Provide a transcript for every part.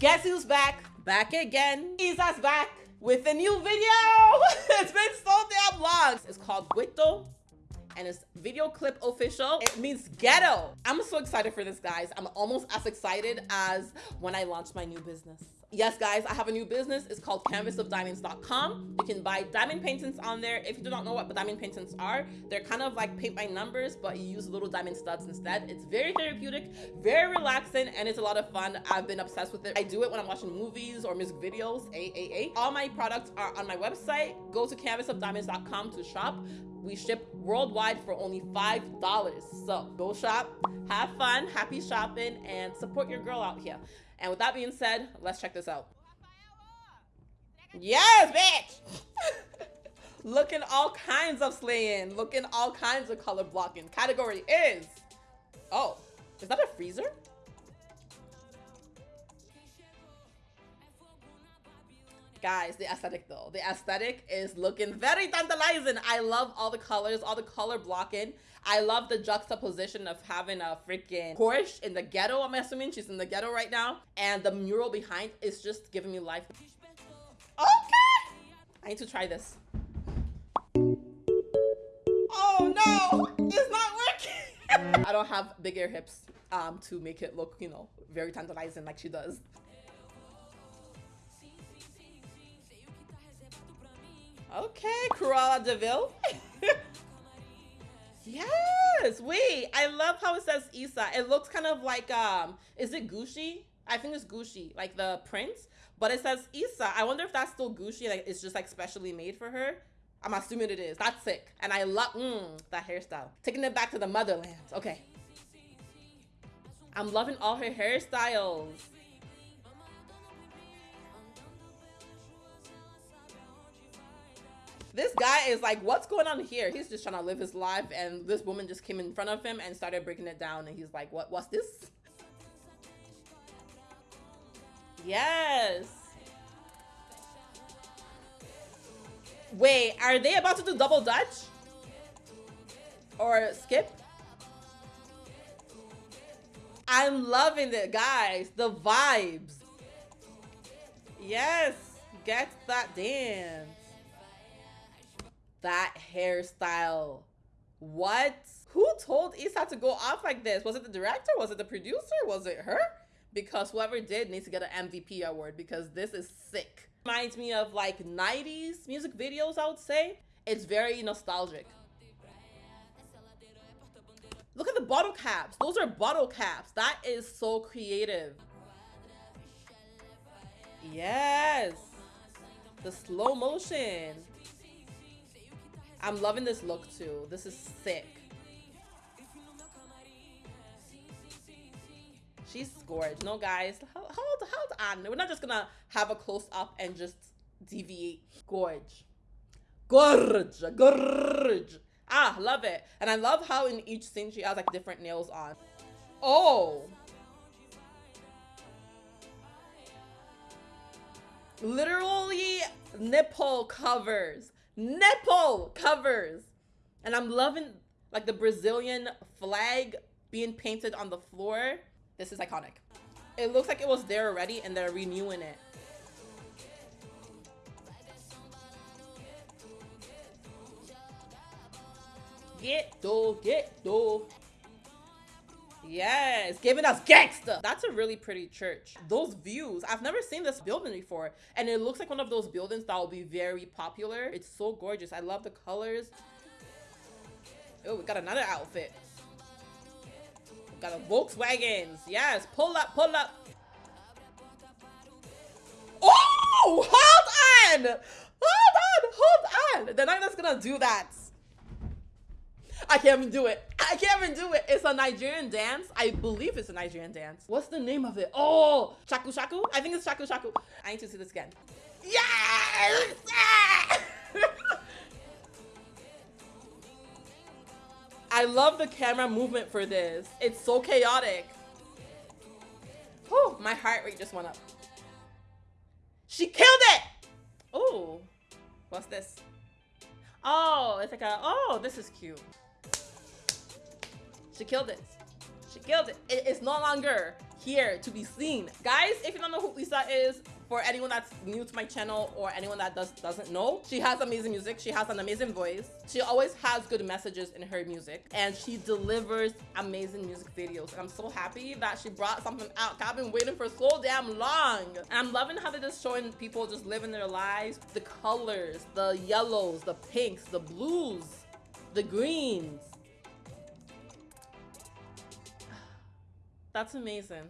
Guess who's back? Back again. Isa's back with a new video. it's been so damn long. It's called Gueto and it's video clip official. It means ghetto. I'm so excited for this, guys. I'm almost as excited as when I launched my new business. Yes, guys, I have a new business. It's called canvasofdiamonds.com. You can buy diamond paintings on there. If you do not know what diamond paintings are, they're kind of like paint by numbers, but you use little diamond studs instead. It's very therapeutic, very relaxing, and it's a lot of fun. I've been obsessed with it. I do it when I'm watching movies or music videos, AAA. All my products are on my website. Go to canvasofdiamonds.com to shop. We ship worldwide for only $5. So go shop, have fun, happy shopping, and support your girl out here. And with that being said, let's check this out. Yes, bitch! Looking all kinds of slaying. Looking all kinds of color blocking. Category is... Oh, is that a freezer? Guys, the aesthetic though. The aesthetic is looking very tantalizing. I love all the colors, all the color blocking. I love the juxtaposition of having a freaking Porsche in the ghetto, I'm assuming. She's in the ghetto right now. And the mural behind is just giving me life. Okay! I need to try this. Oh no! It's not working! I don't have bigger hips um, to make it look, you know, very tantalizing like she does. Okay, Cruella de Vil. yes, wait. I love how it says Isa. It looks kind of like, um, is it Gucci? I think it's Gucci, like the prince. But it says Isa. I wonder if that's still Gucci, like it's just like specially made for her. I'm assuming it is. That's sick. And I love mm, that hairstyle. Taking it back to the motherland. Okay. I'm loving all her hairstyles. This guy is like, what's going on here? He's just trying to live his life, and this woman just came in front of him and started breaking it down, and he's like, what? What's this? Yes. Wait, are they about to do double dutch? Or skip? I'm loving it, guys. The vibes. Yes. Get that dance that hairstyle. What? Who told Isa to go off like this? Was it the director? Was it the producer? Was it her? Because whoever did needs to get an MVP award because this is sick. Reminds me of like 90s music videos, I would say. It's very nostalgic. Look at the bottle caps. Those are bottle caps. That is so creative. Yes. The slow motion. I'm loving this look too. This is sick. She's gorgeous. No, guys, hold, hold on. We're not just gonna have a close up and just deviate. Gorge. Gorge. Gorge. Ah, love it. And I love how in each scene she has like different nails on. Oh. Literally nipple covers nipple covers. And I'm loving like the Brazilian flag being painted on the floor. This is iconic. It looks like it was there already and they're renewing it. Get do, get do. Yes, giving us gangster. That's a really pretty church. Those views, I've never seen this building before. And it looks like one of those buildings that will be very popular. It's so gorgeous. I love the colors. Oh, we got another outfit. We got a Volkswagens. Yes, pull up, pull up. Oh, hold on. Hold on, hold on. They're not just gonna do that. I can't even do it. I can't even do it. It's a Nigerian dance. I believe it's a Nigerian dance. What's the name of it? Oh, shaku shaku. I think it's shaku shaku. I need to see this again. Yes! I love the camera movement for this. It's so chaotic. Oh, my heart rate just went up. She killed it! Oh, what's this? Oh, it's like a, oh, this is cute. She killed it. She killed it. it it's no longer here to be seen. Guys, if you don't know who Lisa is, for anyone that's new to my channel or anyone that does, doesn't know, she has amazing music. She has an amazing voice. She always has good messages in her music and she delivers amazing music videos. And I'm so happy that she brought something out. I've been waiting for so damn long. And I'm loving how they're just showing people just living their lives. The colors, the yellows, the pinks, the blues, the greens. That's amazing.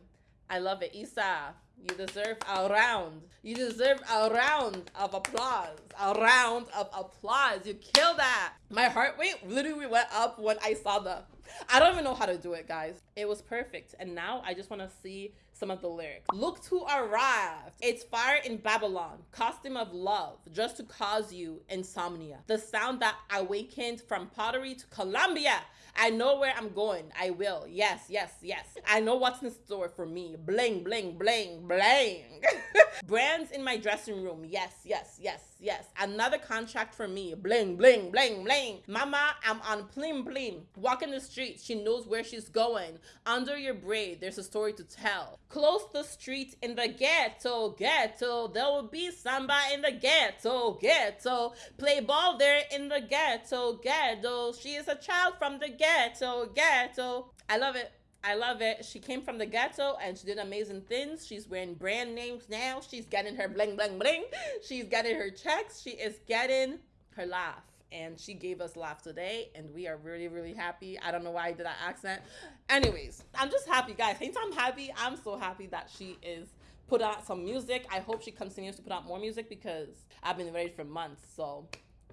I love it. Isa, you deserve a round. You deserve a round of applause. A round of applause. You killed that. My heart rate literally went up when I saw the. I don't even know how to do it, guys. It was perfect. And now I just want to see some of the lyrics. Look who arrived. It's fire in Babylon. Costume of love. Just to cause you insomnia. The sound that awakened from pottery to Colombia. I know where I'm going. I will. Yes, yes, yes. I know what's in store for me. Bling, bling, bling, bling. Brands in my dressing room. Yes, yes, yes, yes. Another contract for me. Bling, bling, bling, bling. Mama, I'm on plim, plim. Walking the streets. She knows where she's going. Under your braid, there's a story to tell. Close the street in the ghetto, ghetto. There will be samba in the ghetto, ghetto. Play ball there in the ghetto, ghetto. She is a child from the ghetto, ghetto. I love it. I love it. She came from the ghetto and she did amazing things. She's wearing brand names now. She's getting her bling, bling, bling. She's getting her checks. She is getting her laugh. And she gave us laugh today, and we are really, really happy. I don't know why I did that accent. Anyways, I'm just happy, guys. Anytime I'm happy, I'm so happy that she is put out some music. I hope she continues to put out more music because I've been ready for months. So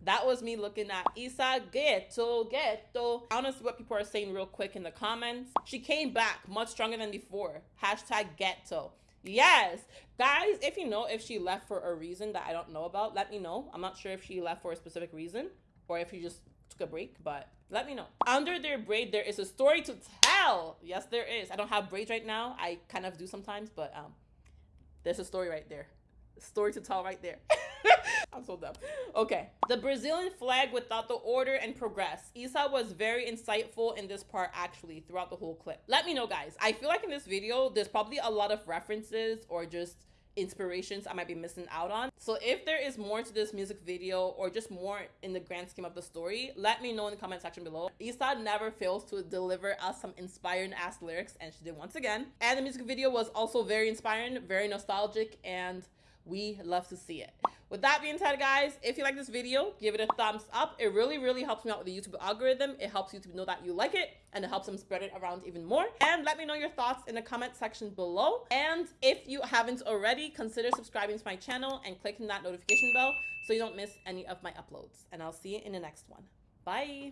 that was me looking at Isa Ghetto, Ghetto. See what people are saying real quick in the comments. She came back much stronger than before. Hashtag Ghetto. Yes. Guys, if you know if she left for a reason that I don't know about, let me know. I'm not sure if she left for a specific reason or if she just took a break, but let me know. Under their braid, there is a story to tell. Yes, there is. I don't have braids right now. I kind of do sometimes, but um, there's a story right there. Story to tell right there. I'm so dumb. Okay. The Brazilian flag without the order and progress. Isa was very insightful in this part actually throughout the whole clip. Let me know guys. I feel like in this video, there's probably a lot of references or just inspirations I might be missing out on. So if there is more to this music video or just more in the grand scheme of the story, let me know in the comment section below. Isa never fails to deliver us some inspiring ass lyrics and she did once again. And the music video was also very inspiring, very nostalgic and we love to see it. With that being said, guys, if you like this video, give it a thumbs up. It really, really helps me out with the YouTube algorithm. It helps YouTube know that you like it and it helps them spread it around even more. And let me know your thoughts in the comment section below. And if you haven't already, consider subscribing to my channel and clicking that notification bell so you don't miss any of my uploads. And I'll see you in the next one. Bye.